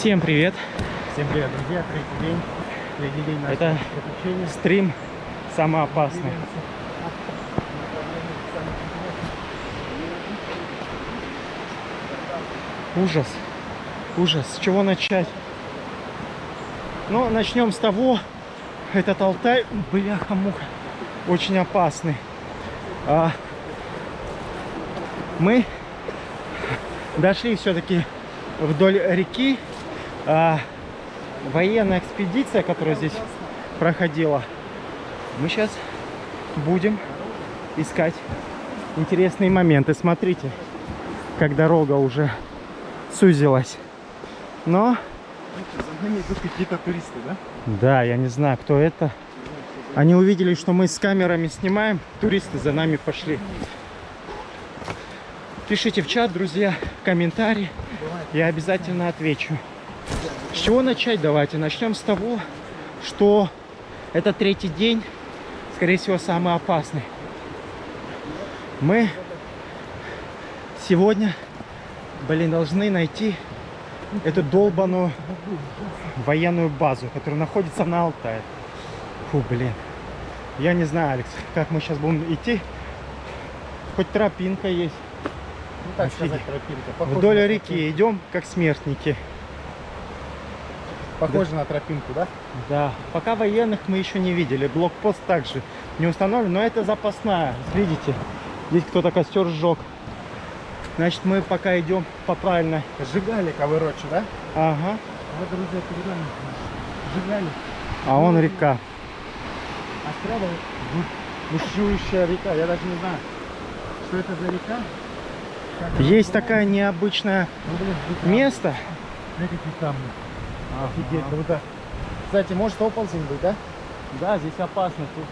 Всем привет! Всем привет, друзья! Третий день. Третий день Это приключения. стрим самый опасный. Ужас. Ужас. С чего начать? Ну, начнем с того, этот Алтай, бляха-муха, очень опасный. А, мы дошли все-таки вдоль реки. А, военная экспедиция, которая здесь проходила. Мы сейчас будем искать интересные моменты. Смотрите, как дорога уже сузилась. Но, За нами идут какие-то туристы, да? да, я не знаю, кто это. Они увидели, что мы с камерами снимаем. Туристы за нами пошли. Пишите в чат, друзья, комментарии. Я обязательно отвечу. С чего начать давайте? Начнем с того, что это третий день, скорее всего, самый опасный. Мы сегодня, блин, должны найти эту долбаную военную базу, которая находится на Алтае. Фу, блин. Я не знаю, Алекс, как мы сейчас будем идти. Хоть тропинка есть. Ну, так сказать, тропинка. Похоже Вдоль реки идем, как смертники. Похоже на тропинку, да? Да, пока военных мы еще не видели. Блокпост также не установлен, но это запасная. Видите, здесь кто-то костер сжег. Значит, мы пока идем по правильной. Сжигали ковырочи, да? Ага. Вот, друзья, перед нами сжигали. А он река. А справа бушующая река. Я даже не знаю, что это за река. Как Есть такое необычное Ну, блин, место. Какие камни. Офигеть, круто. Кстати, может оползень быть, да? Да, здесь опасно. Тут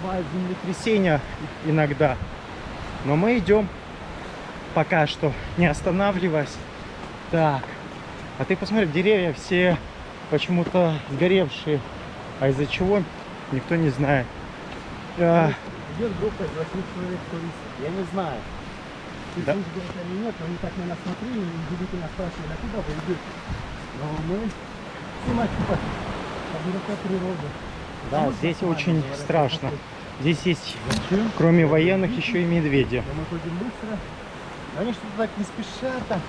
бывает землетрясения иногда. Но мы идем пока что, не останавливаясь. Так. А ты посмотри, деревья все почему-то сгоревшие. А из-за чего, никто не знает. А, Идет группа из 8 человек туристов. Я не знаю. Ты Да. или нет, они так на нас смотрели и удивительно спрашивали, а куда вы идете? Но мы да, Ну, здесь нормально, очень страшно. Здесь есть, кроме военных, еще и медведи. Да мы ходим быстро. Они что-то так не спешат там.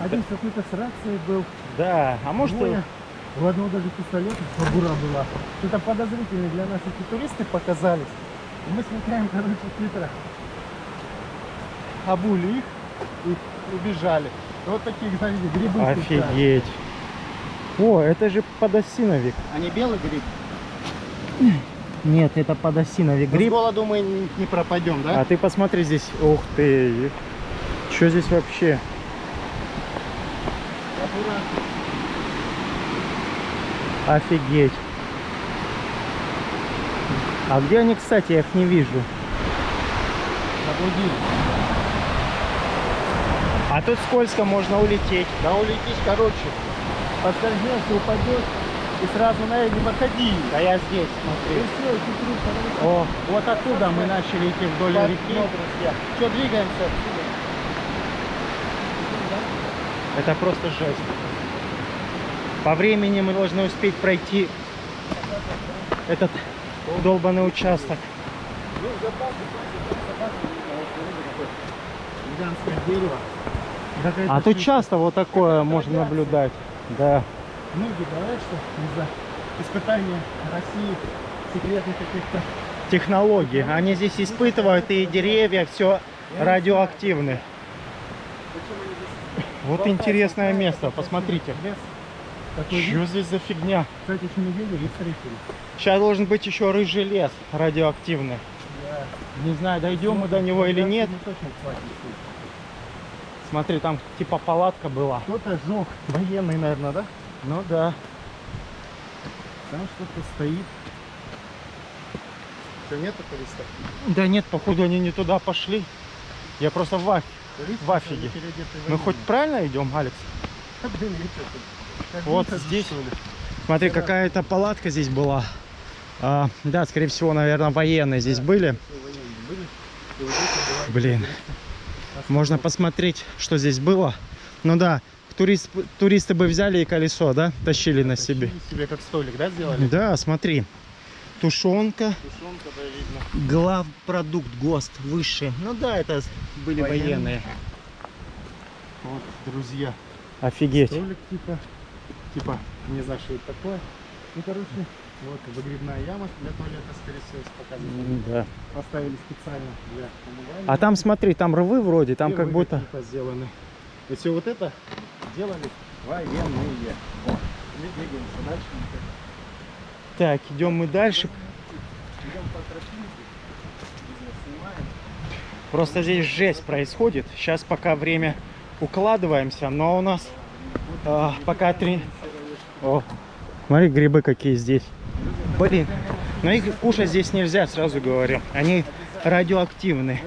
Один какой-то с рацией был. Да, а может... Двое. У одного даже пистолет кобура была. Что-то подозрительные для нас эти туристы показались. И мы смотрим, короче, хитро. Обули их и убежали. Вот таких, смотрите, грибы. Офигеть. О, это же подосиновик. Они белый гриб. Нет, это подосиновик Но С гриб. голоду мы не, не пропадем, да? А ты посмотри здесь. Ух ты. Что здесь вообще? Офигеть. А где они, кстати, я их не вижу. Заблудились. А тут скользко, можно улететь. Да улетишь, короче. Подскользнешься, упадешь и сразу на не выходи. Да я здесь, И смотри. все, и чуть-чуть, короче. О, вот оттуда мы начали идти вдоль Так, реки. друзья. Что, двигаемся отсюда? Это просто жесть. По времени мы должны успеть пройти этот долбанный участок. А тут часто вот такое можно наблюдать. Да. Многие говорят, что из-за испытания России секретных каких-то Технологии. Они здесь испытывают и деревья, все радиоактивны. Вот интересное место, посмотрите. Что здесь за фигня? Кстати, еще не видели. Сейчас должен быть еще рыжий лес радиоактивный. Не знаю, дойдем мы до него или нет. Смотри, там типа палатка была. Кто-то жег. Военный, наверное, да? Ну да. Там что-то стоит. Что, нету туристов? Да нет, походу они не туда пошли. Я просто в, аф- в афиге. Мы хоть правильно идем, Алекс? Блин, тут? Как Вот здесь. Смотри, какая-то палатка здесь была. А, да, скорее всего, наверное, военные здесь были. Все военные были. Блин. Можно посмотреть, что здесь было. Ну да, турист, туристы бы взяли и колесо, да? Тащили на себе. Тащили себе как столик, да, сделали? Да, смотри. Тушенка, Тушенка, да, видно. главпродукт ГОСТ высший. Ну да, это были Военные. военные. Вот, друзья. Офигеть. Столик типа, типа, не знаю, что это такое. Ну, короче, вот выгребная яма для туалета, скорее всего. М, Да. Поставили специально для умывания. А там смотри, там рвы вроде, там И как будто... какие-то сделаны. И все вот это делали военные. И двигаемся дальше. Так, идем мы дальше. Идем по тропинке. Просто здесь жесть происходит. Сейчас пока время укладываемся, но у нас а, пока три... О, смотри, грибы какие здесь. Блин, но их кушать здесь нельзя, сразу говорю. Они радиоактивные.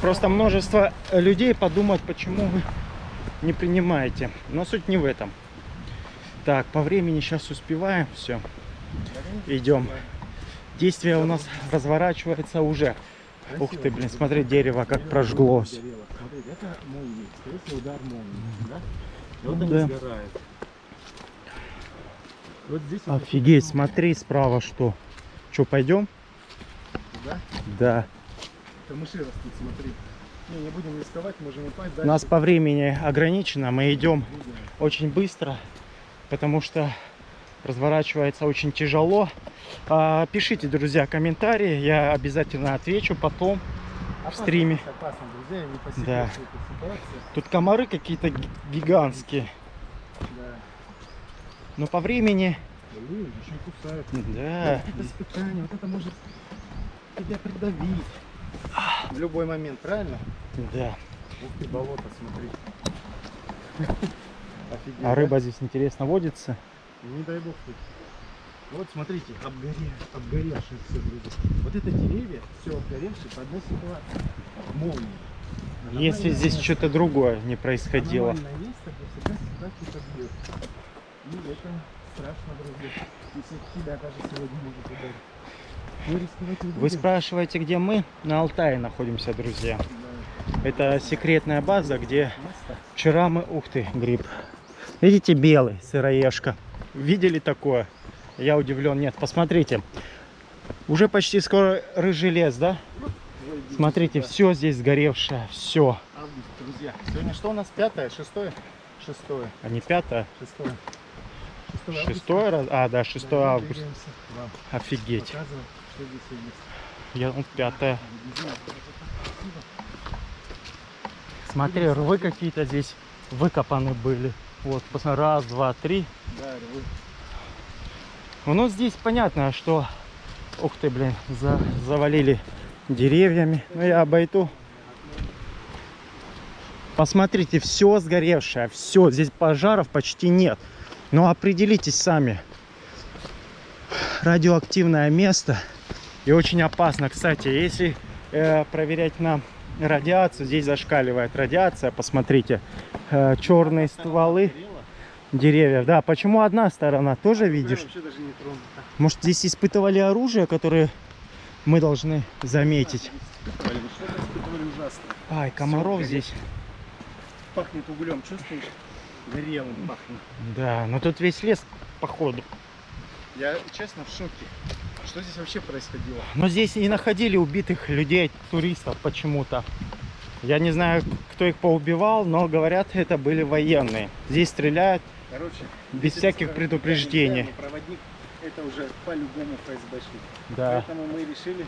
Просто множество людей подумают, почему вы не принимаете. Но суть не в этом. Так, по времени сейчас успеваем. Все, идем. Действие у нас разворачивается уже. Ух ты, блин, смотри, дерево как прожглось. Смотрите, это молния. Скорее всего, удар молнии. Да? И вот они да. сгорают. Вот здесь вот Офигеть, смотри справа что. Что, пойдем? Да? Да. Камыши растут, смотри. Не, не будем рисковать, можем упасть. У Дальше нас по времени ограничено, мы идем видим. очень быстро, потому что разворачивается очень тяжело. А, пишите, друзья, комментарии, я обязательно отвечу потом. Опасно, стриме. здесь Опасно, друзья, не Да. Тут комары какие-то ги- гигантские. Но по времени, Блин, еще и кусают. да, Это испытание, вот это может тебя придавить. В любой момент, правильно? да. Ух ты, болото, смотри. Офигеть, А рыба здесь интересно водится. да? Не дай бог ты. Вот смотрите, обгоре, обгоревшие все, друзья. Вот это деревья, все обгоревшие по одной ситуации. Молнии. Если здесь что-то другое не происходило. Аномальное место, где всегда, всегда что-то бьет. И это страшно, друзья. Если тебя даже сегодня может ударить. Вы будем. спрашиваете, где мы? На Алтае находимся, друзья. Да. Это секретная база, где вчера мы... Ух ты, гриб. Видите, белый, сыроежка. Видели такое? Я удивлен. Нет, посмотрите. Уже почти скоро рыжий лес, да? Смотрите, все здесь сгоревшее, все. Август, друзья. Сегодня что у нас? Пятое, шестое? Шестое, А не пятое, шестое. Шестое августа. шестое раз? А, да, 6 Да, августа. Офигеть. показывать, что здесь есть. Я ну, красиво. Смотри, рвы какие-то здесь выкопаны были. Вот, посмотри, раз, два, три. Да, рвы. Ну, здесь понятно, что... Ух ты, блин, за- завалили деревьями. Ну, я обойду. Посмотрите, все сгоревшее, все. Здесь пожаров почти нет. Но определитесь сами. Радиоактивное место. И очень опасно. Кстати, если э, проверять на радиацию, здесь зашкаливает радиация. Посмотрите, э, черные стволы деревьев. Да, почему одна сторона? Тоже видишь? Может, здесь испытывали оружие, которое мы должны заметить. Ну. Ай, комаров здесь. Пахнет углем, чувствуешь? Горелым пахнет. Да, но тут весь лес, походу. Я честно в шоке. Что здесь вообще происходило? Но здесь и находили убитых людей, туристов почему-то. Я не знаю, кто их поубивал, но говорят, это были военные. Здесь стреляют Короче, без всяких предупреждений. проводник это уже по-любому ФСБшник. Да, Поэтому мы решили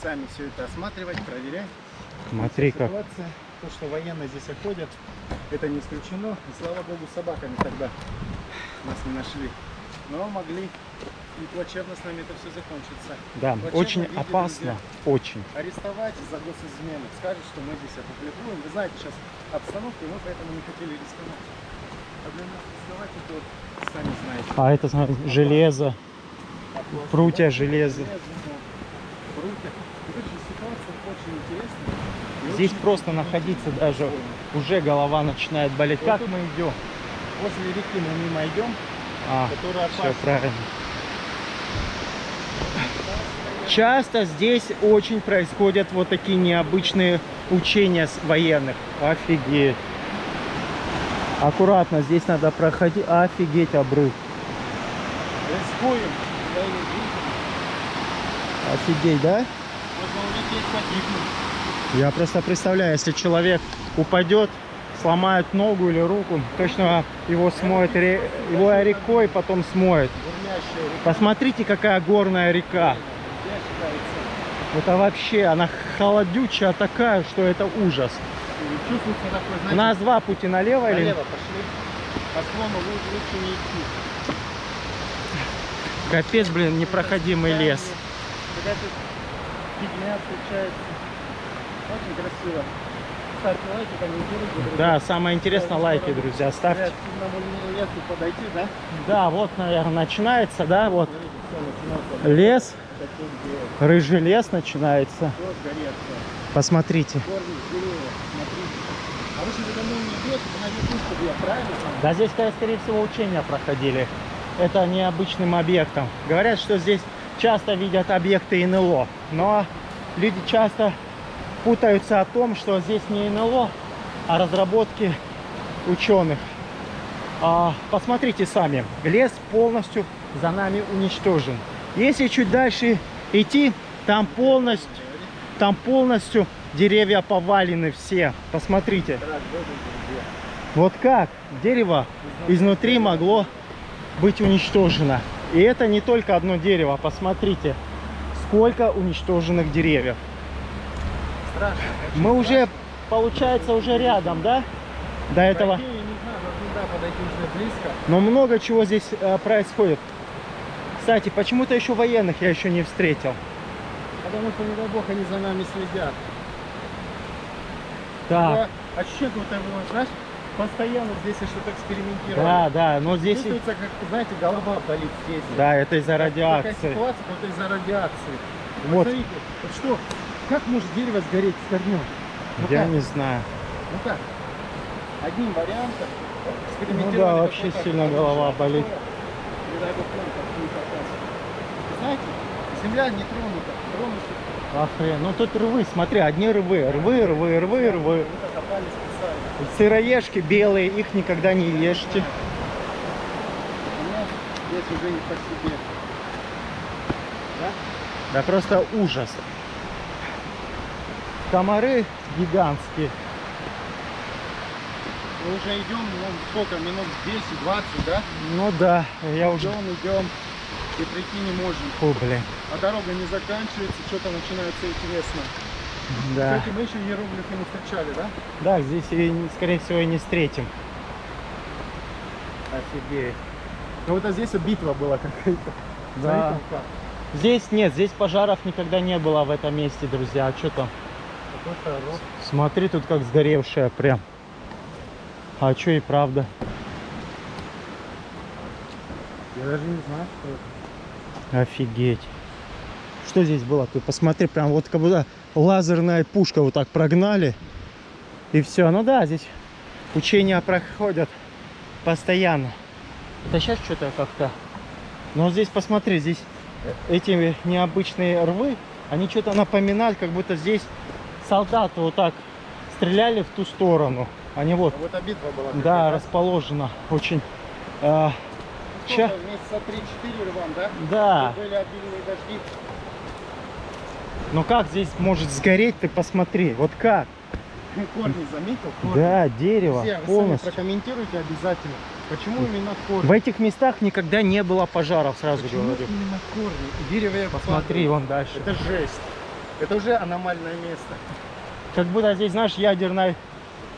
сами все это осматривать, проверять. смотри как. Ситуация, то, что военные здесь ходят, это не исключено. И слава богу, собаками тогда нас не нашли. Но могли и плачевно с нами это все закончится. Да, Плачевно очень опасно. Очень. Арестовать за госизмену, скажут, что мы здесь опубликуем. Вы знаете сейчас обстановку, и мы поэтому не хотели рисковать. А для нас рисковать это вот, сами знаете. А это железо, прутья железа. Железо, Прутья. Короче, ситуация очень интересная. и Здесь просто находиться даже уже голова начинает болеть. Вот Как мы идем? Возле реки мы мимо идем, А, которая все опасна. правильно. Часто здесь очень происходят вот такие необычные учения с военных. Офигеть. Аккуратно, здесь надо проходить. Офигеть, обрыв. Рискуем. Офигеть, да? Можно улететь, погибнуть. Я просто представляю, если человек упадет, сломает ногу или руку, точно его смоет, его рекой потом смоет. Посмотрите, какая горная река. Это вообще, она холодючая такая, что это ужас. Такой, У знаете, нас два пути налево или... налево пошли. По склону лучше, не идти. Капец, блин, непроходимый лес. Какая-то фигня встречается. Очень красиво. Ставьте лайки, комментируйте. друзья. Да, самое интересное, лайки, друзья, ставьте. к лесу подойти, да? Да, вот, наверное, начинается, да, вот Смотрите, лес, рыжий лес начинается. Посмотрите. А? Да, здесь, конечно, скорее всего, учения проходили. Это необычным объектом. Говорят, что здесь часто видят объекты НЛО, но люди часто путаются о том, что здесь не НЛО, а разработки ученых. А, посмотрите сами, лес полностью за нами уничтожен. Если чуть дальше идти, там полностью, там полностью деревья повалены все. Посмотрите. Вот как дерево изнутри могло быть уничтожено. И это не только одно дерево. Посмотрите, сколько уничтоженных деревьев. Страшно. Мы уже, получается, уже рядом, да? До этого. Да, подойти уже близко. Но много чего здесь э, происходит. Кстати, почему-то еще военных я еще не встретил. Потому что, не дай бог, они за нами следят. Такое ощущение, будто его, знаешь, постоянно здесь что-то экспериментировали. да, да, но здесь... Чувствуется, как, знаете, голова болит здесь. Да, это из-за Такая радиации. ситуация, как из-за радиации. Вот. Смотрите, вот что, как может дерево сгореть с корнем? Ну Я как? не знаю. Ну как? Одним вариантом Ну экспериментировали. да, вообще сильно голова болит. Не дай бог, Знаете, земля не тронута. Тронута. Охрен. Ну тут рвы, смотри, одни рвы. Рвы, рвы, рвы, рвы. Сыроежки белые, их никогда не ешьте. Здесь уже не по себе. Да? Да просто ужас. Комары гигантские. Мы уже идем, ну, сколько, минут 10-20, да? Ну да, я уже... Идем, идем. И прийти не можем. Фу, блин. А дорога не заканчивается, что-то начинается интересно. Да. Кстати, мы еще иероглифы не встречали, да? Да, здесь, и, скорее всего, и не встретим. Офигеть. Ну вот а здесь битва была какая-то. Да. Смотрите, как. Здесь нет, здесь пожаров никогда не было в этом месте, друзья. А что там? Смотри, тут как сгоревшая прям. А что и правда. Я даже не знаю, что это. Офигеть. Что здесь было? Ты посмотри, прям вот как будто лазерная пушка вот так прогнали. И все. Ну да, здесь учения проходят постоянно. Да сейчас что-то как-то... Но здесь посмотри, здесь э, эти необычные рвы, они что-то напоминают, как будто здесь солдаты вот так стреляли в ту сторону. Они вот, А вот битва была. да, расположена очень... э, Сколько, Месяца 3-4 рвам, да? Да. Были обильные дожди. Ну как здесь может сгореть, ты посмотри. Вот как? Корни заметил? Корни. Да, дерево Все, вы сами полностью. прокомментируйте обязательно. Почему именно корни? В этих местах никогда не было пожаров, сразу Почему говорю. именно корни? Деревья Посмотри, падают. вон дальше. Это жесть. Это уже аномальное место. Как будто здесь, знаешь, ядерная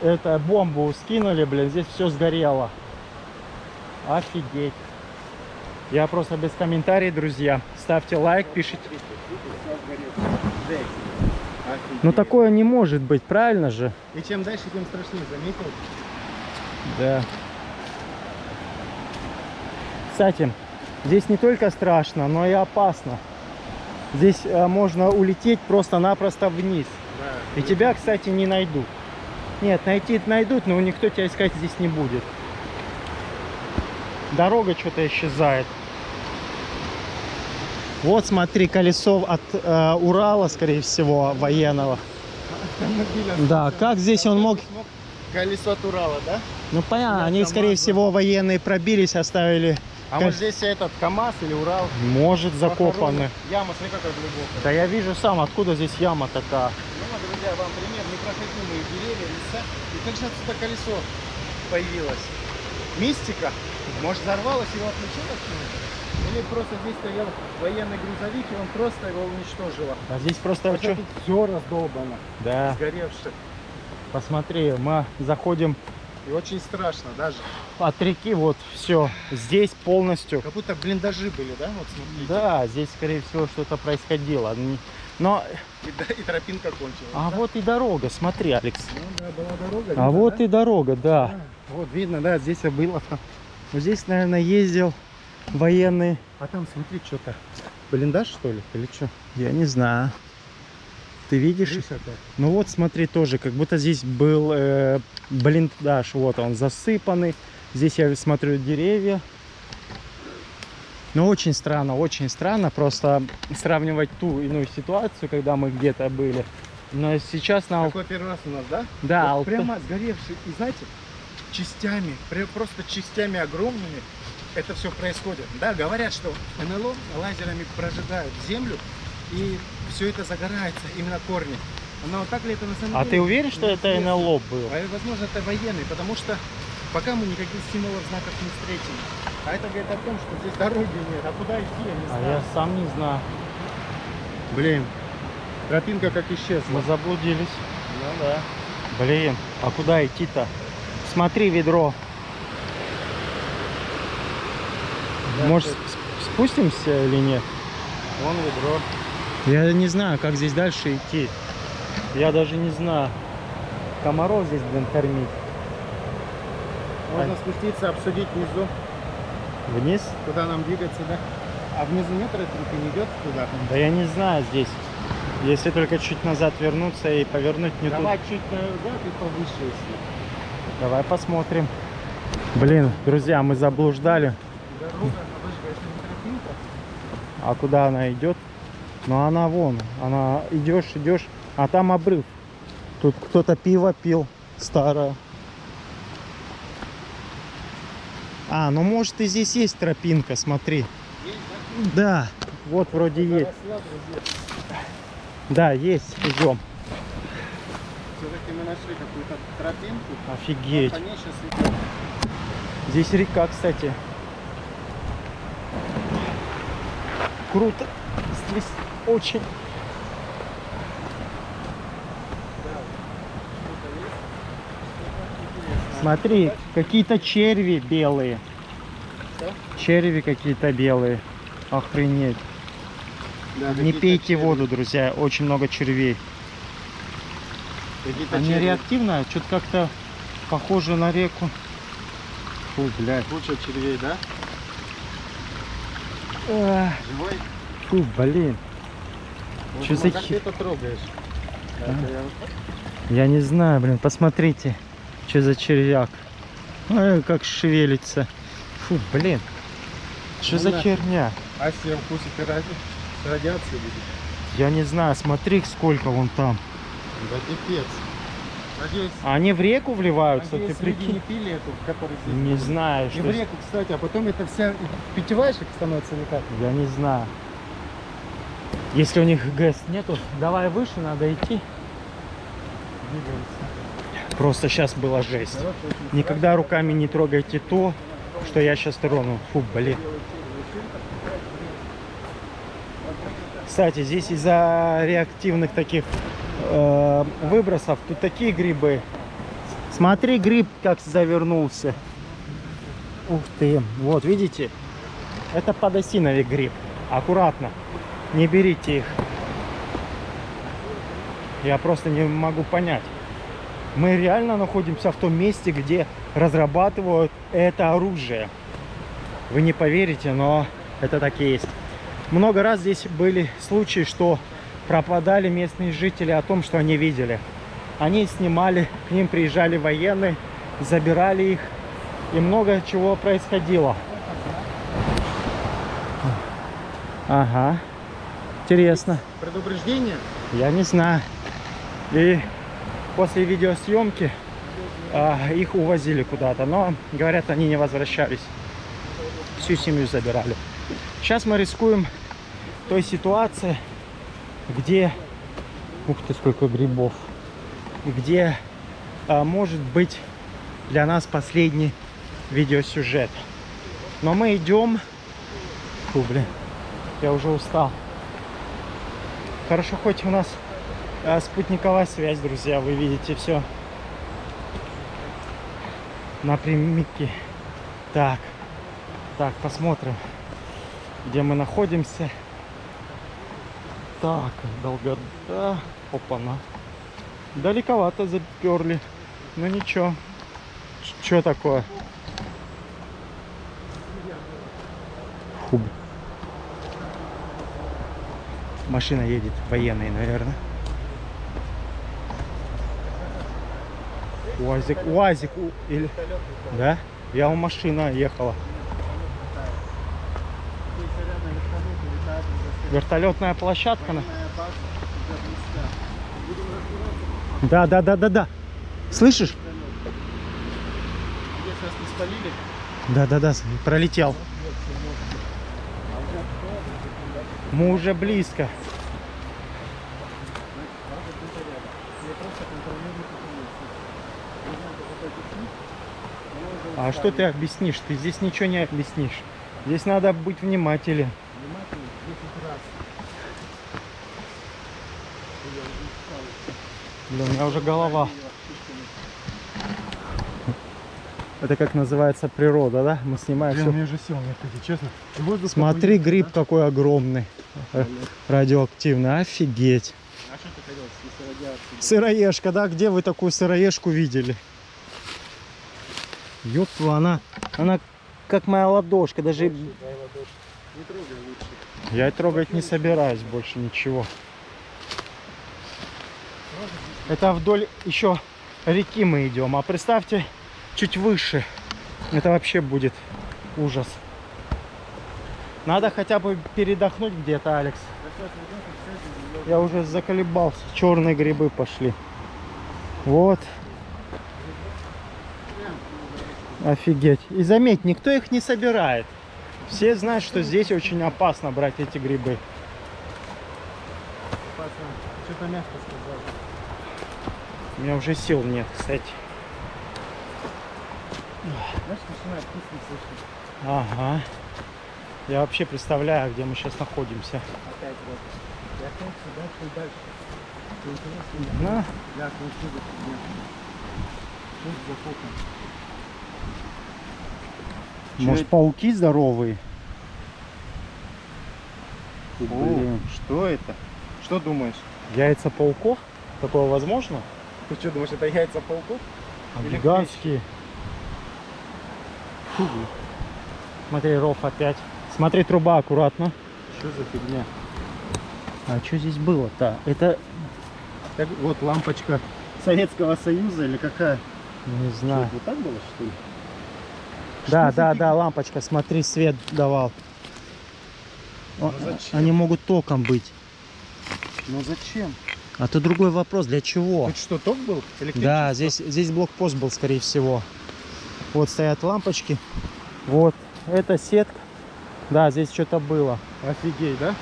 это, бомбу скинули, блин, здесь все сгорело. Офигеть. Я просто без комментариев, друзья. Ставьте лайк, пишите. Офигеть. Ну такое не может быть, правильно же? И чем дальше, тем страшнее, заметил? Да. Кстати, здесь не только страшно, но и опасно. Здесь э, можно улететь просто-напросто вниз. Да. И тебя, кстати, не найдут. Нет, найти найдут, но никто тебя искать здесь не будет. Дорога что-то исчезает. Вот смотри, колесо от э, Урала, скорее всего, военного. Да, как здесь он мог- колесо от Урала, да? Ну понятно, они, скорее да. всего, военные пробились, оставили. А вот здесь этот КамАЗ или Урал. Может, закопаны. Яма, смотри, какая глубокая. Да я вижу сам, откуда здесь яма такая. Ну, вот, друзья, вам пример непроходимые деревья, леса. И как же отсюда колесо появилось? Мистика? Может, взорвалось, его отключило? Или просто здесь стоял военный грузовик, и он просто его уничтожило? А здесь просто чё- тут все раздолбано, Да, сгоревшее. посмотри, мы заходим И очень страшно даже. от реки, вот все. Здесь полностью. Как будто блиндажи были, да? Вот смотрите. Да, здесь, скорее всего, что-то происходило. Но, И, да, и тропинка кончилась. а да? вот и дорога, смотри, Алекс. Ну да, была дорога. А видно, вот да? и дорога, да. А, Вот видно, да, здесь и было. Вот здесь, наверное, ездил военный. А там смотри, что-то. Блиндаж, что ли? Или что? Я не знаю. Ты видишь? Как. Ну вот, смотри, тоже, как будто здесь был э, блиндаж. Вот он засыпанный. Здесь я смотрю деревья. Ну, очень странно, очень странно просто сравнивать ту иную ситуацию, когда мы где-то были. Но сейчас на... Ал- Такой первый раз у нас, да? Да, Вот Алта- прямо сгоревший. И знаете, частями, просто частями огромными это все происходит. Да, говорят, что НЛО лазерами прожигают землю, и все это загорается, именно корни. Но так ли это на самом А деле? ты уверен, что это Неизвестно. НЛО был? А, возможно, это военный, потому что пока мы никаких символов, знаков не встретили. А это говорит о том, что здесь дороги нет. А куда идти, я не А знаю. я сам не знаю. Блин, тропинка как исчезла. Мы заблудились. Ну да. Блин, а куда идти-то? Смотри, ведро. Да, Может, спустимся или нет? Вон ведро. Я не знаю, как здесь дальше идти. Я даже не знаю. Комаров здесь, блин, кормить. Можно спуститься, обсудить внизу, Вниз? куда нам двигаться, да? А внизу нет тропинки, не идет туда? Да я не знаю здесь. Если только чуть назад вернуться и повернуть не Давай туда. чуть назад и повыше, если. Давай посмотрим. Блин, друзья, мы заблуждали. Дорога? А куда она идет? Ну она вон, она идешь, идешь, а там обрыв. Тут кто-то пиво пил старое. А, ну может и здесь есть тропинка, смотри. Есть, Да, вот вроде да? есть. Да, есть, идем. Все-таки мы нашли какую-то тропинку. Офигеть. Сейчас. Здесь река, кстати. Круто. Здесь очень. Смотри, какие-то черви белые. Что? Черви какие-то белые. Охренеть. Да, Не пейте черви. воду, друзья. Очень много червей. Они черви. реактивные, что-то как-то похоже на реку. Фу, блядь. Куча червей, да? Живой? Фу, блин. Ну, за как хи- ты это трогаешь? А? Это я- Я не знаю, блин, посмотрите, что за червяк. Ой, как шевелится. Фу, блин. Что Ну за нафиг. херня? Асия вкусит и ради... с радиацией будет. Я не знаю, смотри, сколько вон там. Да пипец. Надеюсь, А Они в реку вливаются, надеюсь, ты прикинь? не пили эту, которая здесь. Не знаю, И что... в реку, кстати, а потом это вся питьевая становится или как? Я не знаю. Если у них ГЭС нету, давай выше, надо идти. Просто сейчас была жесть. Никогда руками не трогайте то, что я сейчас трону. Фу, блин. Кстати, здесь из-за реактивных таких э, выбросов тут такие грибы. Смотри, гриб как завернулся. Ух ты. Вот, видите? Это подосиновик гриб. Аккуратно. Не берите их. Я просто не могу понять. Мы реально находимся в том месте, где разрабатывают это оружие. Вы не поверите, но это так и есть. Много раз здесь были случаи, что пропадали местные жители о том, что они видели. Они снимали, к ним приезжали военные, забирали их, и много чего происходило. Ага, интересно. Предупреждение. Я не знаю. И после видеосъемки а, их увозили куда-то. Но, говорят, они не возвращались. Всю семью забирали. Сейчас мы рискуем той ситуации, где... Ух ты, сколько грибов. Где а, может быть для нас последний видеосюжет. Но мы идем... Фу, блин, я уже устал. Хорошо, хоть у нас а, спутниковая связь, друзья, вы видите все напрямики. Так, так, посмотрим, где мы находимся. Так, долгота. Опа-на. Далековато заперли. Ну ничего. Что такое? Фу. Машина едет, военный, наверное. УАЗик, УАЗик, у- или... Да? Я у машина ехала. Вертолетная площадка. на- Да, да, да, да, да. Слышишь? Да, да, да, пролетел. Мы уже близко. А что ты объяснишь? Ты здесь ничего не объяснишь. Здесь надо быть внимателен. внимательно 10 раз. Блин, у меня уже голова. Это как называется природа, да? Мы снимаем Блин, все. мне уже сил нет, если честно. Смотри, гриб да? какой огромный, радиоактивный. Офигеть. А что ты хотел? Сыроежка, да? Где вы такую сыроежку видели? Ёпту, она, она как моя ладошка, даже... Дай. Не трогай лучше. Я трогать не собираюсь больше ничего. Это вдоль еще реки мы идем, а представьте, чуть выше. Это вообще будет ужас. Надо хотя бы передохнуть где-то, Алекс. Я уже заколебался. Черные грибы пошли. Вот. Офигеть. И заметь, никто их не собирает. Все знают, что здесь очень опасно брать эти грибы. Что-то мягко сказал. У меня уже сил нет, кстати. Знаешь, вкусно слышать. Ага. Я вообще представляю, где мы сейчас находимся. Опять вот. Я дальше. Я это? Может, пауки здоровые? О, что это? Что думаешь? Яйца пауков? Такое возможно? Ты что думаешь, это яйца пауков? А гигантские. Фу. Смотри, ров опять. Смотри, труба аккуратно. Что за фигня? А что здесь было-то? Это... Так, вот лампочка Советского Союза или какая? Не Что, знаю. это вот так было, что ли? Да, за да, фигня? да, лампочка, смотри, свет давал. Ну зачем? Они могут током быть. Ну зачем? А то другой вопрос, для чего? Тут что, ток был? Да, здесь, здесь блокпост был, скорее всего. Вот стоят лампочки. Вот, это сетка. Да, здесь что-то было. Офигеть, да?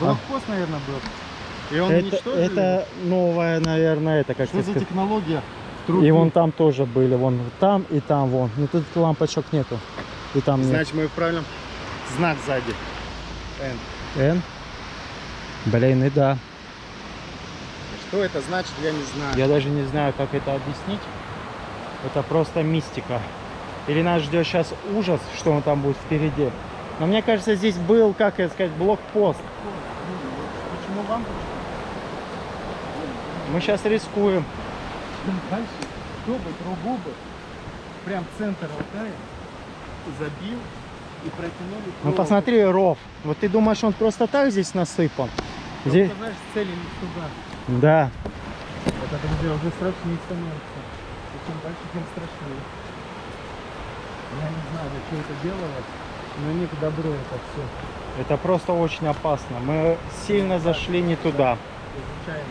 Блокпост, наверное, был. И он Это, уничтожили? это новая, наверное, это как Что за технология? И Трубки. вон там тоже были, вон там и там, вон. Ну тут лампочек нету. И там нет. Значит, мы в правильном... Знак сзади. Н. Н. Блин, и да. Что это значит, я не знаю. Я даже не знаю, как это объяснить. Это просто мистика. Или нас ждет сейчас ужас, что он там будет впереди. Но мне кажется, здесь был, как это сказать, блокпост. Почему вам? Мы сейчас рискуем. Дальше, чтобы трубу бы прям центр Алтая забил и протянули Ну посмотри, ров. Вот ты думаешь, он просто так здесь насыпан? Просто, Здесь... знаешь, цели не туда. Да. Это, друзья, уже страшнее становится. И чем дальше, тем страшнее. Я не знаю, для чего это делалось, но не к добру это все. Это просто очень опасно. Мы сильно зашли не туда. Изучаем.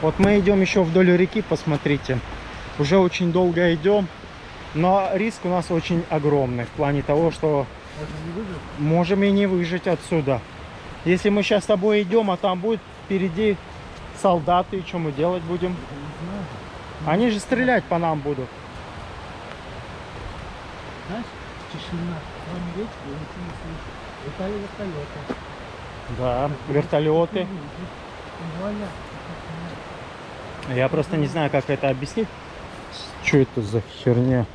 Вот мы идем еще вдоль реки, посмотрите. Уже очень долго идем, но риск у нас очень огромный в плане того, что можем и не выжить отсюда. Если мы сейчас с тобой идем, а там будет впереди солдаты, и что мы делать будем? Они же стрелять по нам будут. Знаешь, тишина. Речки я ничего не слышу. Летали вертолеты. Да, вертолеты. Вуаля. Я просто не знаю, как это объяснить. Что это за херня?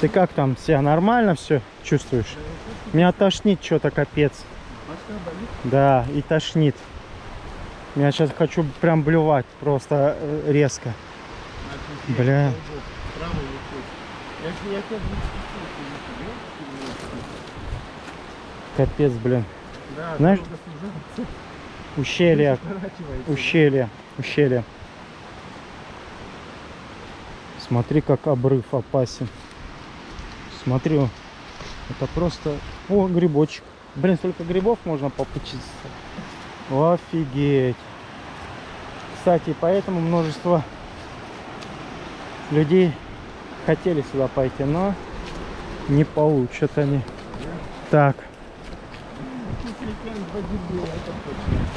Ты как там себя нормально все чувствуешь? Меня тошнит что-то капец. Да, и тошнит. Я сейчас хочу прям блювать просто э, резко. Специально Капец, блин. Да, Знаешь-. Ущелье, ущелье, ущелье. Смотри, как обрыв опасен. Смотри, это просто... О, грибочек. Блин, столько грибов можно попучиться. Офигеть. Кстати, поэтому множество людей хотели сюда пойти, но не получат они. Так,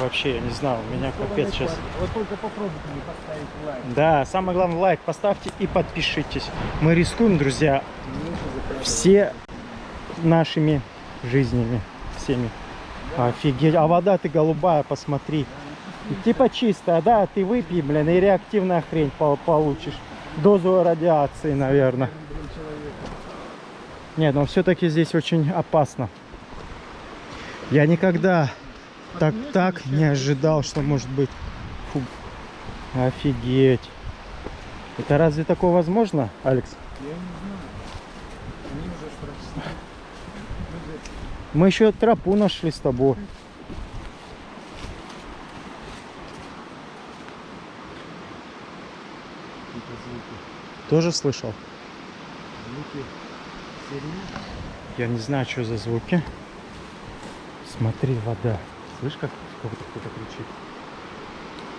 вообще, я не знаю, у меня капец сейчас. Вот только попробуйте не поставить лайк. Да, самое главное, лайк поставьте и подпишитесь. Мы рискуем, друзья, все нашими жизнями. Всеми. Офигеть. А вода ты голубая, посмотри. Типа чистая, да, ты выпей, блин, и реактивная хрень пол- получишь. Дозу радиации, наверное. Нет, но все-таки здесь очень опасно. Я никогда так, так не ожидал, что может быть. Фу. Офигеть. Это разве такое возможно, Алекс? Я не знаю. Они уже. Мы еще тропу нашли с тобой. Какие-то звуки. Тоже слышал? Звуки сирени. Я не знаю, что за звуки. Смотри, вода. Слышь, как кто-то кричит?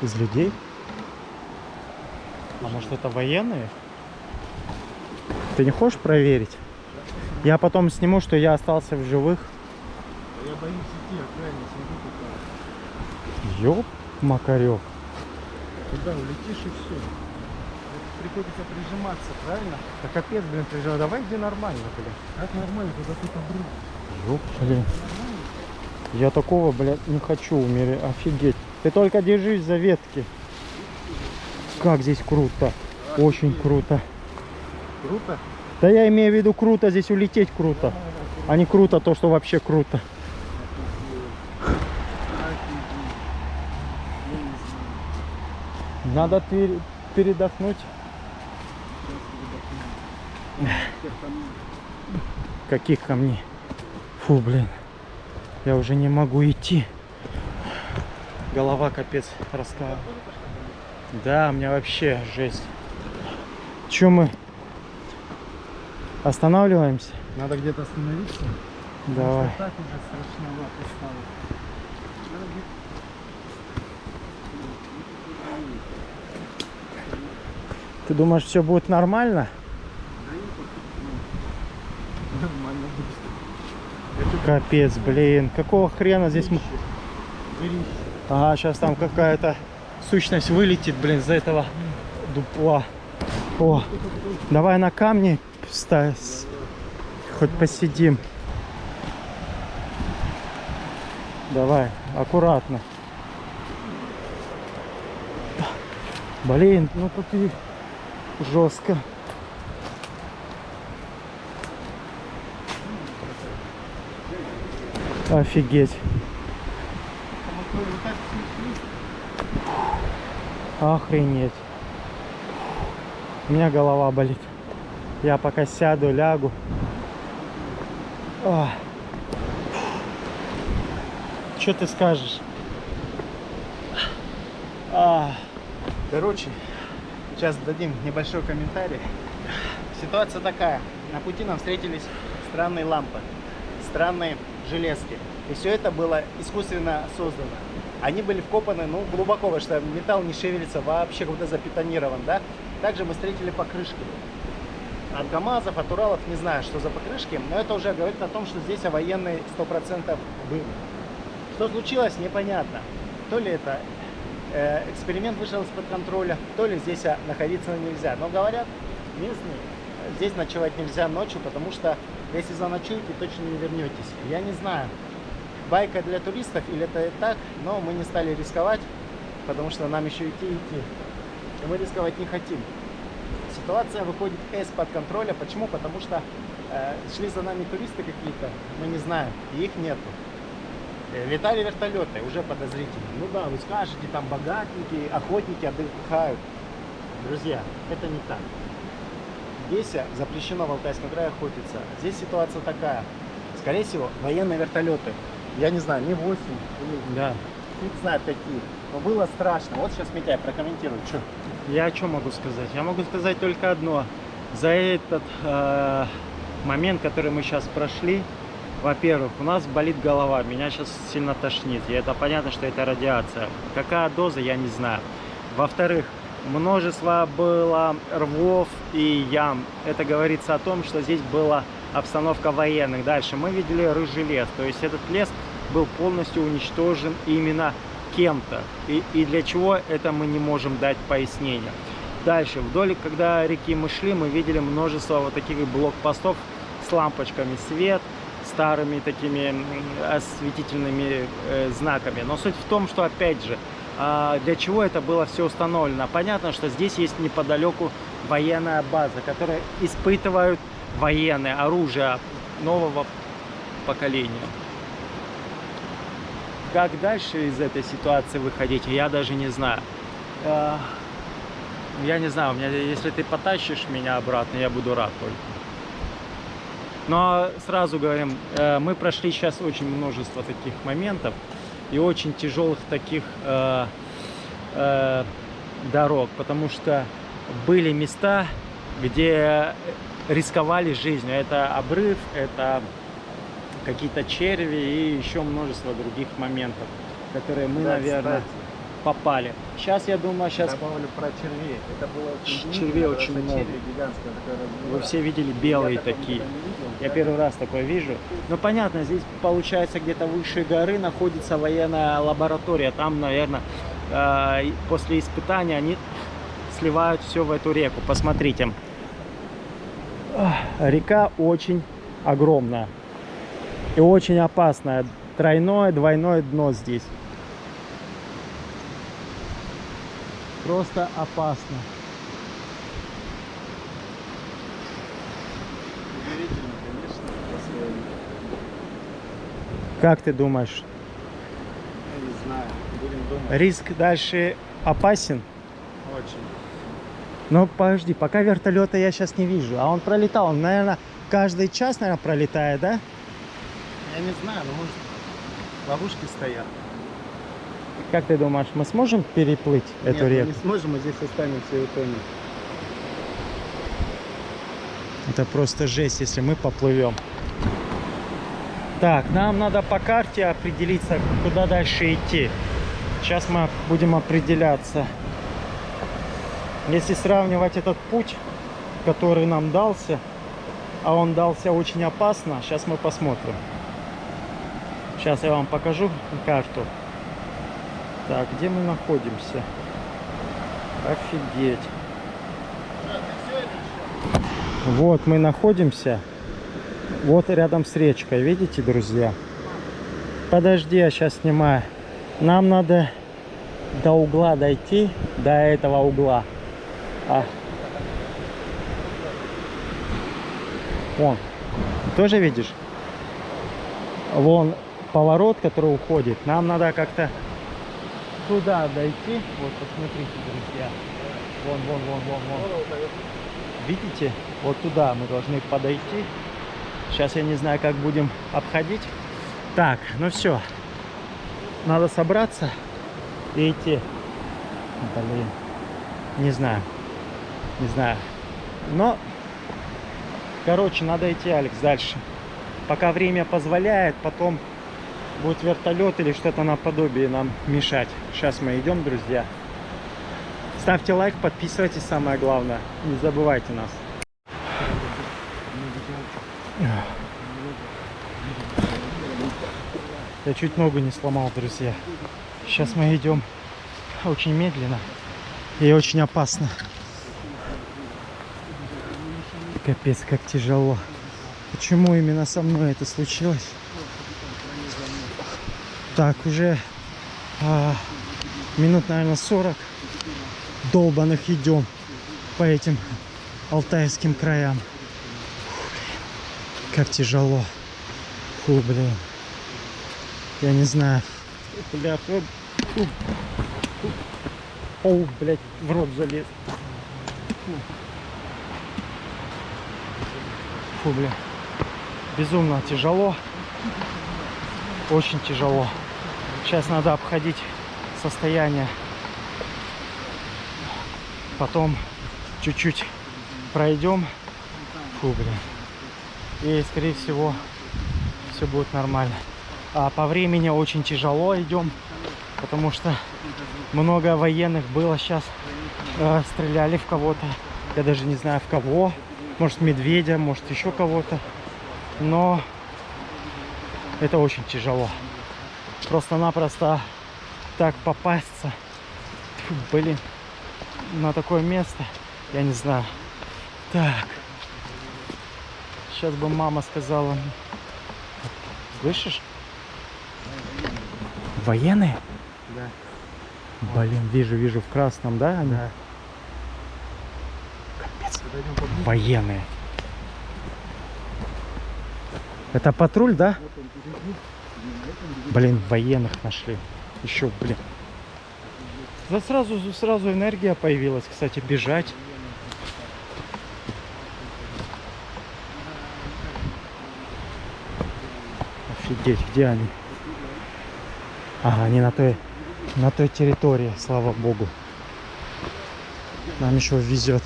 Из людей? А может это военные? Ты не хочешь проверить? Я потом сниму, что я остался в живых. Я боюсь идти, аккуратно, смотри, Ёп, Макарёк. Туда улетишь и все. Приходится прижиматься, правильно? Да капец, блин, прижал. Давай где нормально, блин. Как нормально, когда тут обрыв. Ёп, блин. Я такого, блядь, не хочу умереть. Офигеть. Ты только держись за ветки. Как здесь круто. Очень круто. Круто? Да я имею в виду круто, здесь улететь круто. А не круто то, что вообще круто. Надо пер- передохнуть. Каких камней? Фу, блин. Я уже не могу идти. Голова капец раскала. Да, у меня вообще жесть. Че мы? Останавливаемся? Надо где-то остановиться. Давай. Так уже страшновато стало. Ты думаешь, все будет нормально? Нормально будет. Капец, блин. Какого хрена здесь мы... Ага, сейчас там какая-то сущность вылетит, блин, за этого дупла. О, давай на камни вставь. Хоть посидим. Давай, аккуратно. Блин, ну тут и жестко. Офигеть. Охренеть. У меня голова болит. Я пока сяду, лягу. Что ты скажешь? А, Короче, сейчас дадим небольшой комментарий. Ситуация такая. На пути нам встретились странные лампы, странные железки. И все это было искусственно создано. они были вкопаны, ну, глубоко, потому что металл не шевелится, вообще будто запетонирован, да. Также мы встретили покрышки. От ГАМАЗов, от Уралов, не знаю, что за покрышки, но это уже говорит о том, что здесь военные 100% были. Что случилось, непонятно. То ли это э, эксперимент вышел из-под контроля, то ли здесь а, находиться нельзя. Но говорят, местные, э, здесь ночевать нельзя ночью, потому что если заночуете, точно не вернетесь. Я не знаю, байка для туристов или это и так, но мы не стали рисковать, потому что нам еще идти идти. И мы рисковать не хотим. Ситуация выходит из-под контроля. Почему? Потому что э, шли за нами туристы какие-то, мы не знаем, и их нету. Э, Летали вертолеты, уже подозрительно. Ну да, вы скажете, там богатенькие, охотники отдыхают. Друзья, это не так. Э, запрещено в Алтайском крае охотиться. Здесь ситуация такая. Скорее всего, военные вертолеты. Я не знаю, не 8 или Да. фиг знает какие. Но было страшно. Вот сейчас Митяй прокомментирует. Что? Я что могу сказать? Я могу сказать только одно. За этот э, момент, который мы сейчас прошли, во-первых, у нас болит голова, меня сейчас сильно тошнит. И это понятно, что это радиация. Какая доза, я не знаю. Во-вторых, множество было рвов и ям. Это говорится о том, что здесь была обстановка военных. Дальше мы видели рыжий лес. То есть этот лес был полностью уничтожен именно кем-то. И, и для чего это мы не можем дать пояснение. Дальше, вдоль, когда реки мы шли, мы видели множество вот таких блокпостов с лампочками свет, старыми такими осветительными э, знаками. Но суть в том, что опять же, для чего это было все установлено? Понятно, что здесь есть неподалеку военная база, которая испытывают военное оружие нового поколения. Как дальше из этой ситуации выходить, я даже не знаю. А, Я не знаю, у меня, если ты потащишь меня обратно, я буду рад только. Но сразу говорим, э, мы прошли сейчас очень множество таких моментов и очень тяжелых таких э, э, дорог, потому что были места, где рисковали жизнью. Это обрыв, это какие-то черви и еще множество других моментов, которые мы, Да, наверное, кстати. попали. Сейчас, я думаю, сейчас Добавлю про червей. Это было очень Червей очень много. черви гигантские, вы все видели белые такие. видел. Я первый раз такое вижу. Ну понятно, здесь получается где-то выше горы находится военная лаборатория. Там, наверное, э, после испытания они сливают все в эту реку. Посмотрите. Река очень огромная и очень опасная. Тройное, двойное дно здесь. Просто опасно. Удивительно, конечно, по-своему. Как ты думаешь, Я не знаю. Будем думать. риск дальше опасен? Очень. Ну подожди, пока вертолета я сейчас не вижу. А он пролетал, он, наверное, каждый час, наверное, пролетает, да? Я не знаю, но может ловушки стоят. Как ты думаешь, мы сможем переплыть эту Нет, мы реку? не сможем, мы здесь останемся и утонем. Это просто жесть, если мы поплывем. Так, нам надо по карте определиться, куда дальше идти. Сейчас мы будем определяться. Если сравнивать этот путь, который нам дался, а он дался очень опасно, сейчас мы посмотрим. Сейчас я вам покажу карту. Так, где мы находимся? Офигеть. Вот мы находимся. Вот рядом с речкой. Видите, друзья? Подожди, я сейчас снимаю. Нам надо до угла дойти, до этого угла. А. Вон. Тоже видишь? Вон поворот, который уходит. Нам надо как-то туда дойти. Вот, посмотрите, друзья. Вон, вон, вон, вон, вон. Видите? Вот туда мы должны подойти. Сейчас я не знаю, как будем обходить. Так, ну все. Надо собраться и идти. Блин. Не знаю. Не знаю. Но, короче, надо идти, Алекс, дальше. Пока время позволяет, потом будет вертолет или что-то наподобие нам мешать. Сейчас мы идем, друзья. Ставьте лайк, подписывайтесь, самое главное. Не забывайте нас. Я чуть ногу не сломал, друзья. Сейчас мы идем очень медленно и очень опасно. Капец, как тяжело. Почему именно со мной это случилось? Так, уже а, минут, наверное, 40 долбаных идем по этим алтайским краям. Фу, блин, как тяжело. Фу, блин. Я не знаю. Бля, фу. Оу, блядь, в рот залез. Фу, бля. Безумно тяжело. Очень тяжело. Сейчас надо обходить состояние. Потом чуть-чуть пройдем. Фу, блин. И, скорее всего, все будет нормально. А по времени очень тяжело идем, потому что много военных было сейчас. Э, стреляли в кого-то. Я даже не знаю в кого. Может медведя, может еще кого-то. Но это очень тяжело. Просто-напросто так попасться. Фу, блин. На такое место. Я не знаю. Так. Сейчас бы мама сказала. Слышишь? Военные? Да. Блин, вижу, вижу в красном, да? Они? Да. Капец. Военные. Это патруль, да? Блин, военных нашли. Еще, блин. Да сразу, сразу энергия появилась, кстати, бежать. Офигеть, где они? Ага, они на той, на той территории, слава богу. Нам еще везет.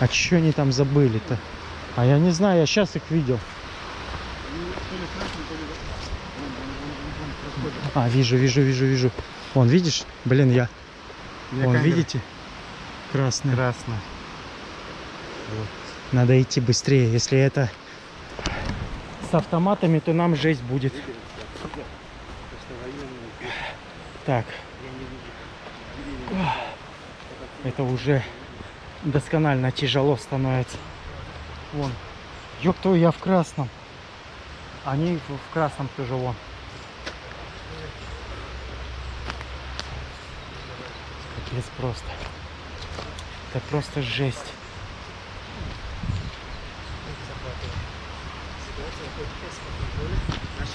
А что они там забыли-то? А я не знаю, я сейчас их видел. А, вижу, вижу, вижу, вижу. Вон, видишь? Блин, я. Мне Вон, камера. видите? Красный. Красно. Надо идти быстрее. Если это с автоматами, то нам жесть будет. Так. Это уже досконально тяжело становится. Вон. Ёб твою, я в красном. Они в красном тоже вон. Капец просто. Это просто жесть.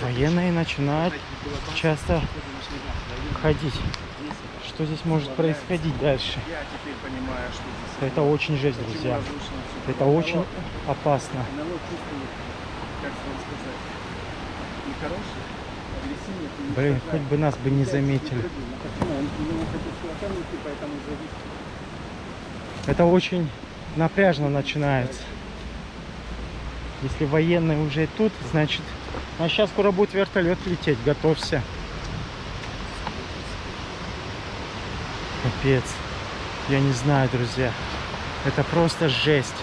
Военные начинают часто ходить. Что здесь может происходить дальше? Это очень жесть, друзья. Это очень опасно. Блин, хоть бы нас бы не заметили. Это очень напряжно начинается. Если военные уже тут, значит... А сейчас скоро будет вертолет лететь, готовься. Капец. Я не знаю, друзья. Это просто жесть.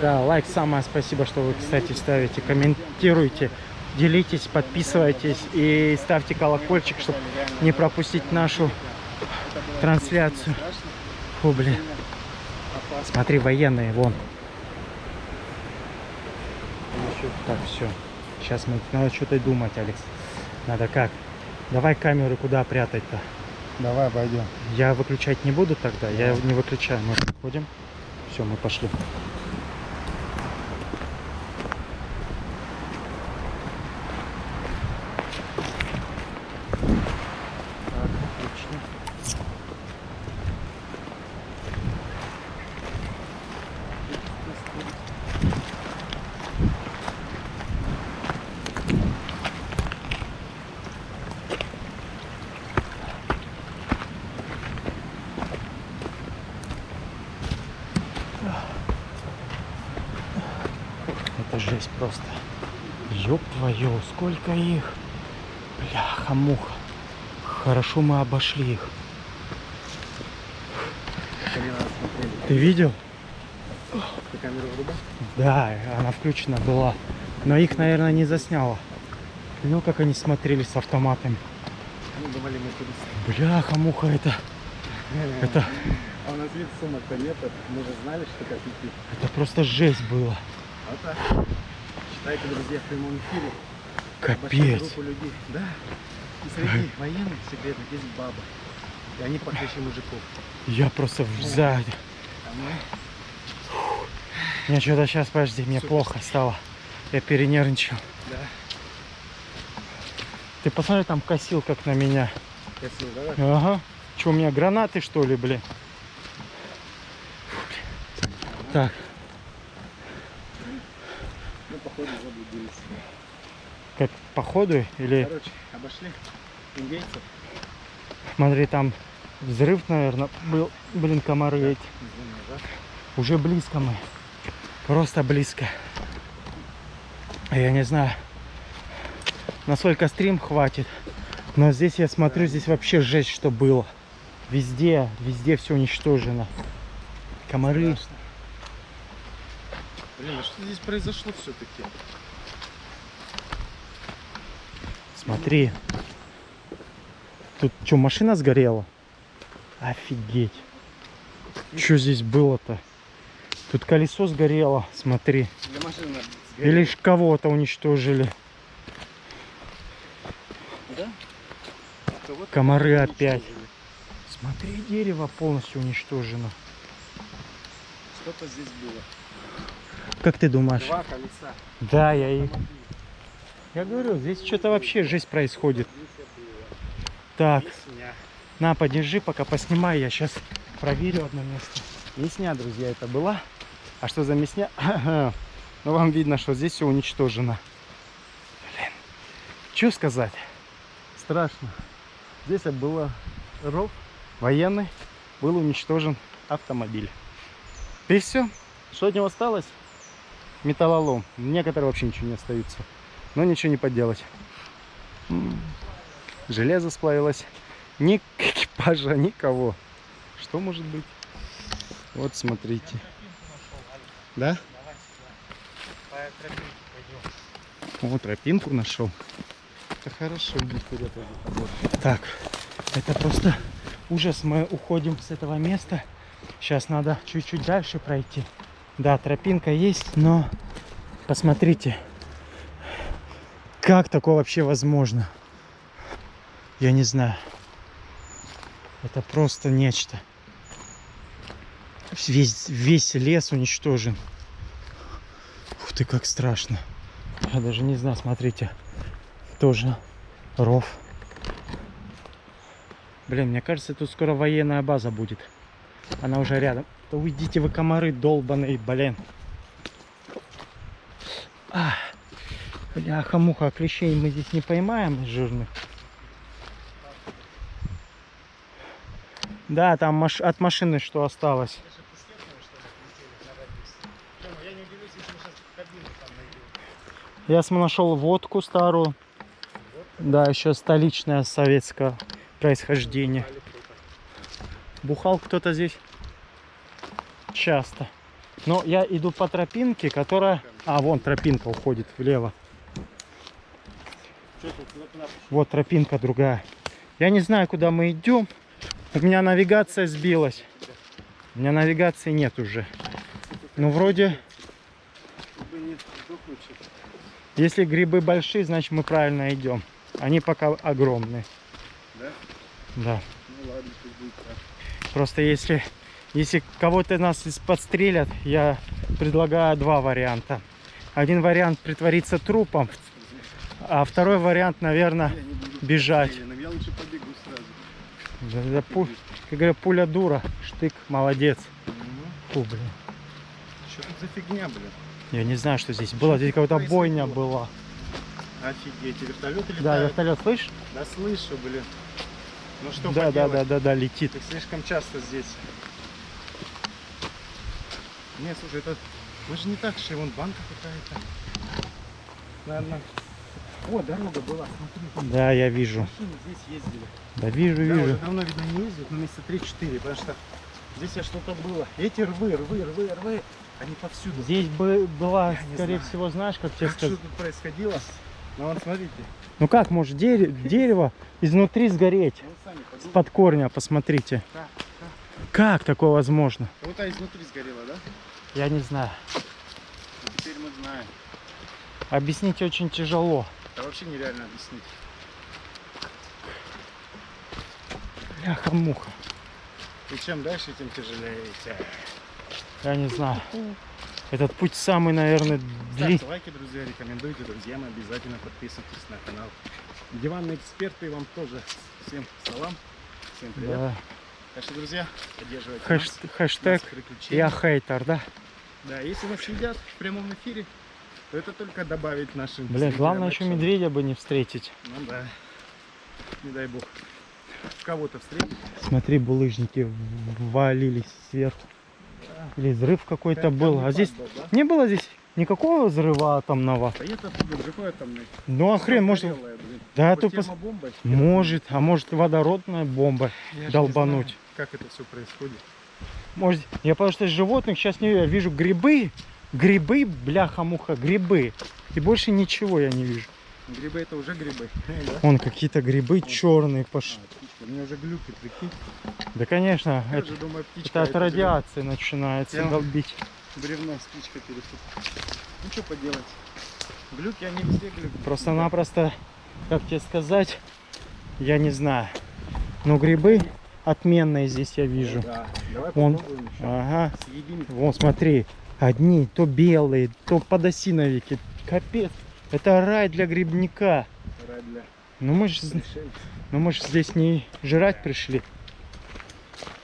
Да, лайк самое спасибо, что вы, кстати, ставите, комментируйте, делитесь, подписывайтесь и ставьте колокольчик, чтобы не пропустить нашу трансляцию. Фу, блин. Смотри, военные, вон. Так, все. Сейчас мы... Надо что-то думать, Алекс. Надо как? Давай камеры куда прятать-то? Давай обойдем. Я выключать не буду тогда. Я не выключаю. Мы подходим. Все, мы пошли. Сколько их. Бляха-муха. Хорошо мы обошли их. Ты видел? Да, она включена была. Но их, наверное, не засняло. Ну, как они смотрели с автоматами. Бляха-муха, это, это, А у нас вид сумок-то нет, мы же знали, что как идти. это просто жесть было. Вот так. Считайте, друзья, в прямом эфире. Капец. группу людей. Да. И среди военных секретных есть баба. И они похлеще мужиков. Я просто в- сзади. Мне что-то сейчас, подожди, мне Супер. плохо стало. Я перенервничал. Да. Ты посмотри, там косил как на меня. Косил, давай. Ага. Что, у меня гранаты, что ли, блин? Так, Ну, походу, заблудились. Как по ходу или... Короче, обошли индейцев. Смотри, там взрыв, наверное, был. Блин, комары эти. Уже близко мы. Просто близко. Я не знаю, насколько стрим хватит. Но здесь я смотрю, здесь вообще жесть, что было. Везде, везде все уничтожено. Комары. Страшно. Блин, а что здесь произошло все-таки? Смотри. Тут что, машина сгорела? Офигеть. Что здесь было-то? Тут колесо сгорело, смотри. Или кого-то уничтожили. Да? Кого-то Комары опять. Смотри, дерево полностью уничтожено. Что-то здесь было. Как ты думаешь? Два колеса. Да, я и... Я говорю, здесь что-то вообще жизнь происходит. Так, на, подержи, пока поснимай. Я сейчас проверю одно место. Мясня, друзья, это была. А что за мясня? Ну, вам видно, что здесь все уничтожено. Блин. Что сказать? Страшно. Здесь было ров военный. Был уничтожен автомобиль. И все. Что от него осталось? Металлолом. Некоторые вообще ничего не остаются. Но ничего не поделать. Железо сплавилось. Ни экипажа, никого. Что может быть? Вот смотрите. Да? Вот тропинку нашел. Это хорошо. Так, это просто ужас. Мы уходим с этого места. Сейчас надо чуть-чуть дальше пройти. Да, тропинка есть, но посмотрите, как такое вообще возможно? Я не знаю. Это просто нечто. Весь, весь лес уничтожен. Ух ты, как страшно. Я даже не знаю, смотрите. Тоже ров. Блин, мне кажется, тут скоро военная база будет. Она уже рядом. Да уйдите вы, комары долбаные, блин. А, бляха-муха, а клещей мы здесь не поймаем жирных. Да, там маш- от машины что осталось. Я нашел водку старую. Да, еще столичная советского происхождения. Бухал кто-то здесь часто. Но я иду по тропинке, которая... А, вон тропинка уходит влево. Вот тропинка другая. Я не знаю, куда мы идем. У меня навигация сбилась. У меня навигации нет уже. Ну, вроде, если грибы большие, значит мы правильно идем. Они пока огромные. Да? Да. Ну ладно, будет так. Просто если, если кого-то нас подстрелят, я предлагаю два варианта. Один вариант притвориться трупом, а второй вариант, наверное, бежать. подстреленным, Я лучше побегу сразу. Да, да, пу- как говорят, пуля дура, штык, молодец. Фу, блин. Что тут за фигня, блин? Я не знаю, что здесь было. Здесь какая-то бойня была. Офигеть, вертолеты Да, летают. вертолет, слышишь? Да слышу, блин. Ну что Да, да, да, поделать? да, да, летит. Ты слишком часто здесь. Не, слушай, это... Мы же не так, что вон банка какая-то. наверное... О, дорога была, смотри. Да, я вижу. Машины здесь ездили. Да вижу, Да, уже вижу. давно, видно, не ездят, но месяца 3-4, потому что здесь я что-то было. Эти рвы, рвы, рвы, рвы, они повсюду. Здесь бы была, Я скорее знаю. всего, знаешь, как тебе Как что сказать. тут происходило? Ну вот смотрите, Ну как может дере- дерево изнутри сгореть? ну. Под корня, посмотрите. Как, Как такое возможно? Вот а изнутри сгорело, да? Я не знаю. Ну, теперь мы знаем. Объяснить очень тяжело. Это вообще нереально объяснить. Бляха-муха. И чем дальше, тем тяжелее. Я не знаю. Этот путь самый, наверное, длинный. Ставьте лайки, друзья, рекомендуйте друзьям, обязательно подписывайтесь на канал. Диванные эксперты вам тоже всем салам, всем привет. Да. Так что, друзья, поддерживайте Хэш- нас, хэштег нас я хейтер, да? Да, если нас едят в прямом эфире, это только добавить нашим Бля, главное еще медведя бы не встретить. Ну да. Не дай бог. Кого-то встретить. Смотри, булыжники валились сверху. Или взрыв какой-то был. А здесь был, да? не было здесь никакого взрыва атомного. Да оттуда взрывной атомный. Ну а хрен, может, Горелая, да, пос- термобомбой. может, а может водородная бомба Я долбануть. знаю, Как это все происходит. Может, я потому что животных сейчас не вижу грибы, грибы, бляха-муха, грибы. И больше ничего я не вижу. Грибы это уже грибы. Вон какие-то грибы черные пошли. А. У меня уже глюки, прикинь. Да, конечно, Я это, думаю, это от это радиации начинается Я- долбить. Бревно с птичкой перепутал. Ну что поделать. Глюки, они везде глюки. Просто-напросто, как тебе сказать, я не знаю. Но грибы отменные здесь я вижу. Да. Давай Вон. Ага. Съедим. Вон, смотри, одни то белые, то подосиновики. Капец, это рай для грибника. Рай для Ну мы же ну мы ж здесь не жрать пришли.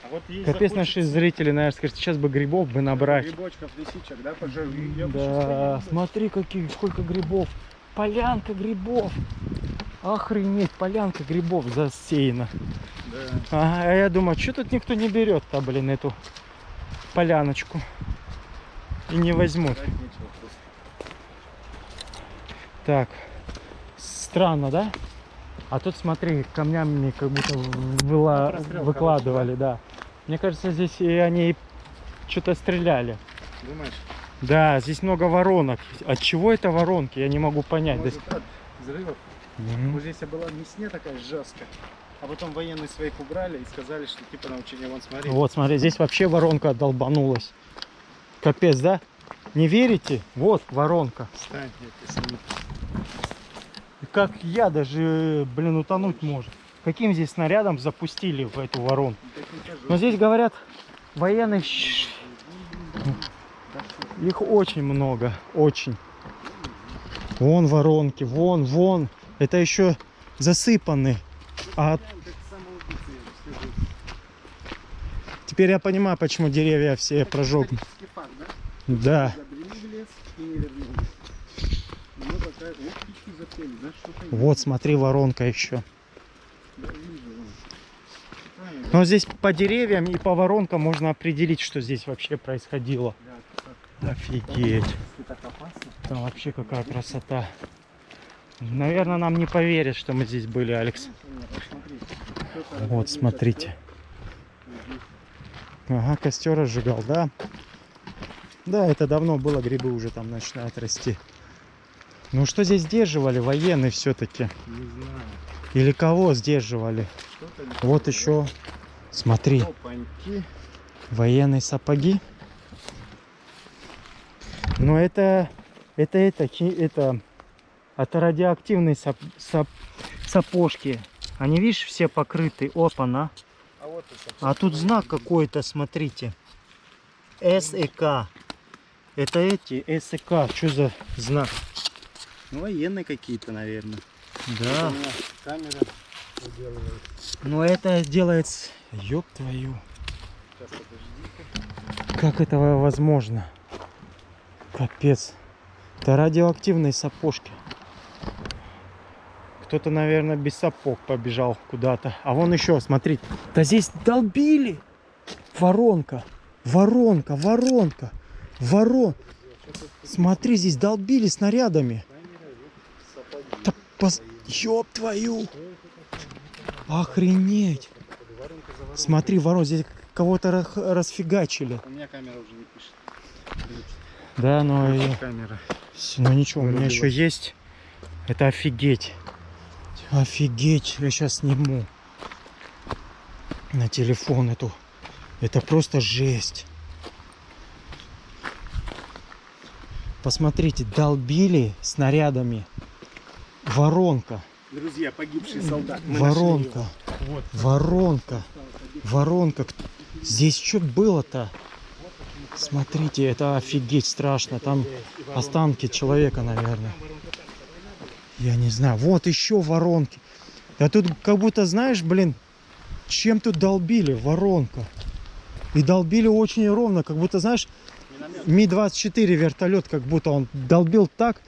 А вот Капец, наши зрители, наверное, скажут, сейчас бы грибов бы набрать. Грибочков, лисичек, да, пожалуй. Да, смотри, каких, сколько грибов. Полянка грибов. Охренеть, полянка грибов засеяна. Да. Ага, а я думаю, что тут никто не берет-то, блин, эту поляночку. И не возьмут. Так, странно, да? А тут, смотри, камнями как будто выла- Прострел, выкладывали, да. Мне кажется, здесь и они что-то стреляли. Думаешь? Да, здесь много воронок. От чего это воронки? Я не могу понять. Может, от взрывов. Мгм. Вот здесь была мясня такая жесткая. А потом военные своих убрали и сказали, что типа на учение вон смотри. Вот, смотри, здесь вообще воронка долбанулась. Капец, да? Не верите? Вот воронка. Встань. Как я даже, блин, утонуть может. Каким здесь снарядом запустили в эту воронку? Но здесь говорят, военных их очень много, очень. Вон воронки, вон, вон. Это еще засыпаны. А теперь я понимаю, почему деревья все прожег. Да? Вот смотри, воронка еще. Но здесь по деревьям и по воронкам можно определить, что здесь вообще происходило. Офигеть. Там вообще какая красота. Наверное, нам не поверят, что мы здесь были, Алекс. Вот смотрите. Ага, костер разжигал, да. Да, это давно было, грибы уже там начинают расти. Ну что здесь сдерживали? Военные все-таки. Не знаю. Или кого сдерживали? Вот знаю. еще, смотри, Опаньки. военные сапоги. Но это, это, это, это, это радиоактивные сап- сап- сапожки. Они, видишь, все покрыты. Опа-на. А вот это. А тут знак какой-то, смотрите. СЭК. Это эти СЭК. Что за знак? Ну, военные какие-то, наверное. Да. Камера выделывает. Но это делается... Ёб твою. Сейчас. Как это возможно? Капец. Это радиоактивные сапожки. Кто-то, наверное, без сапог побежал куда-то. А вон еще, смотрите. Да здесь долбили. Воронка. Воронка, воронка. Ворон. Смотри, здесь долбили снарядами. пос... Ёб твою! Охренеть! Смотри, ворон, здесь кого-то расфигачили. У меня камера уже не пишет. Да, но... Камера. С- Ну ничего, у меня еще есть. Это офигеть. Офигеть, я сейчас сниму на телефон эту. Это просто жесть. Посмотрите, долбили снарядами. Воронка, Друзья, погибший солдат. воронка, Вот. воронка, воронка. Здесь что было-то? Смотрите, это офигеть страшно. Там останки человека, наверное. Я не знаю. Вот еще воронки. Да тут как будто, знаешь, блин, чем тут долбили? Воронка. И долбили очень ровно, как будто, знаешь, Ми-24 вертолет, как будто он долбил так,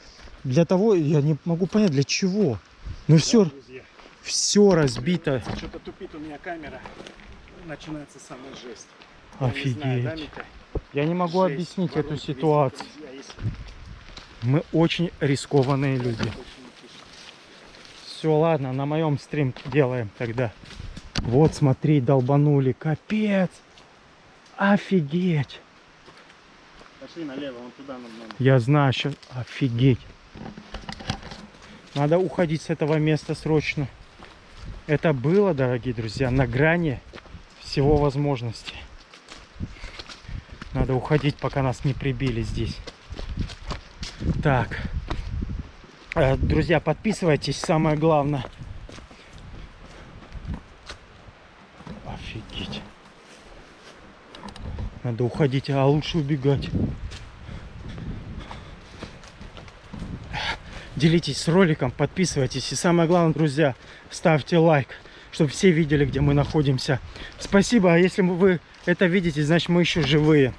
для того, я не могу понять, для чего. Ну все, Друзья, все разбито. что-то тупит у меня камера. Начинается самая жесть. Я не знаю, да, Офигеть. Я не могу Жесть. объяснить эту Воронки везде, ситуацию. друзья. Мы очень рискованные люди. Все, ладно, на моем стрим делаем тогда. Вот, смотри, долбанули. Капец. Офигеть. Пошли налево, вон туда нам надо. Я знаю, сейчас офигеть. Надо уходить с этого места срочно. Это было, дорогие друзья, на грани всего возможности. Надо уходить, пока нас не прибили здесь. Так. Э, Друзья, подписывайтесь, самое главное. Офигеть. Надо уходить, а лучше убегать. Делитесь с роликом, подписывайтесь. И самое главное, друзья, ставьте лайк, чтобы все видели, где мы находимся. Спасибо, а если вы это видите, значит мы еще живые.